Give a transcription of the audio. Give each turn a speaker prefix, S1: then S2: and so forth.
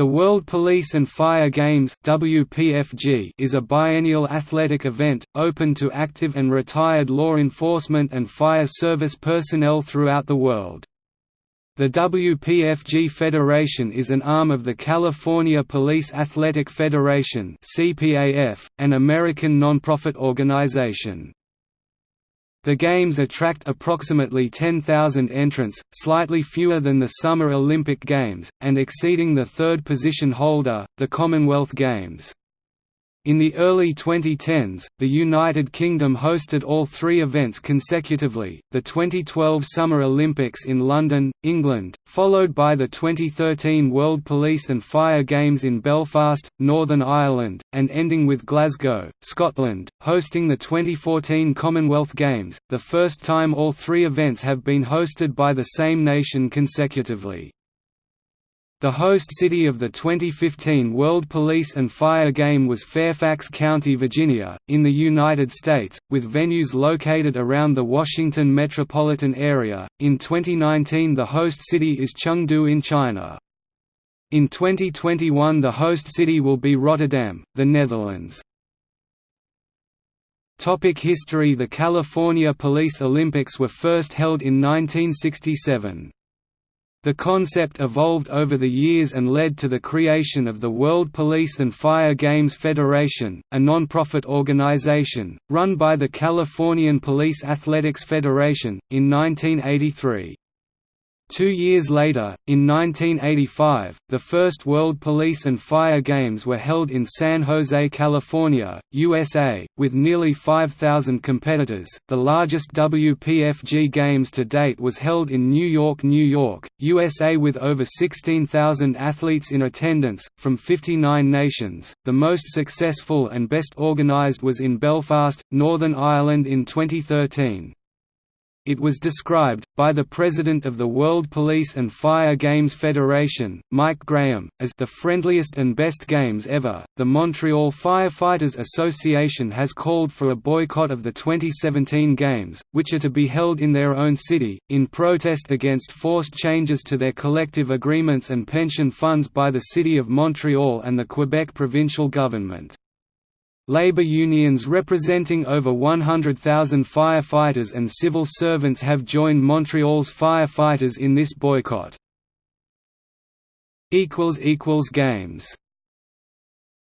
S1: The World Police and Fire Games WPFG is a biennial athletic event, open to active and retired law enforcement and fire service personnel throughout the world. The WPFG Federation is an arm of the California Police Athletic Federation an American nonprofit organization. The Games attract approximately 10,000 entrants, slightly fewer than the Summer Olympic Games, and exceeding the third position holder, the Commonwealth Games. In the early 2010s, the United Kingdom hosted all three events consecutively, the 2012 Summer Olympics in London, England, followed by the 2013 World Police and Fire Games in Belfast, Northern Ireland, and ending with Glasgow, Scotland, hosting the 2014 Commonwealth Games, the first time all three events have been hosted by the same nation consecutively. The host city of the 2015 World Police and Fire Game was Fairfax County, Virginia, in the United States, with venues located around the Washington metropolitan area. In 2019, the host city is Chengdu in China. In 2021, the host city will be Rotterdam, the Netherlands. Topic history The California Police Olympics were first held in 1967. The concept evolved over the years and led to the creation of the World Police and Fire Games Federation, a non-profit organization, run by the Californian Police Athletics Federation, in 1983. Two years later, in 1985, the first World Police and Fire Games were held in San Jose, California, USA, with nearly 5,000 competitors. The largest WPFG Games to date was held in New York, New York, USA, with over 16,000 athletes in attendance, from 59 nations. The most successful and best organized was in Belfast, Northern Ireland in 2013. It was described, by the president of the World Police and Fire Games Federation, Mike Graham, as the friendliest and best games ever. The Montreal Firefighters Association has called for a boycott of the 2017 Games, which are to be held in their own city, in protest against forced changes to their collective agreements and pension funds by the City of Montreal and the Quebec provincial government. Labor unions representing over 100,000 firefighters and civil servants have joined Montreal's firefighters in this boycott. Games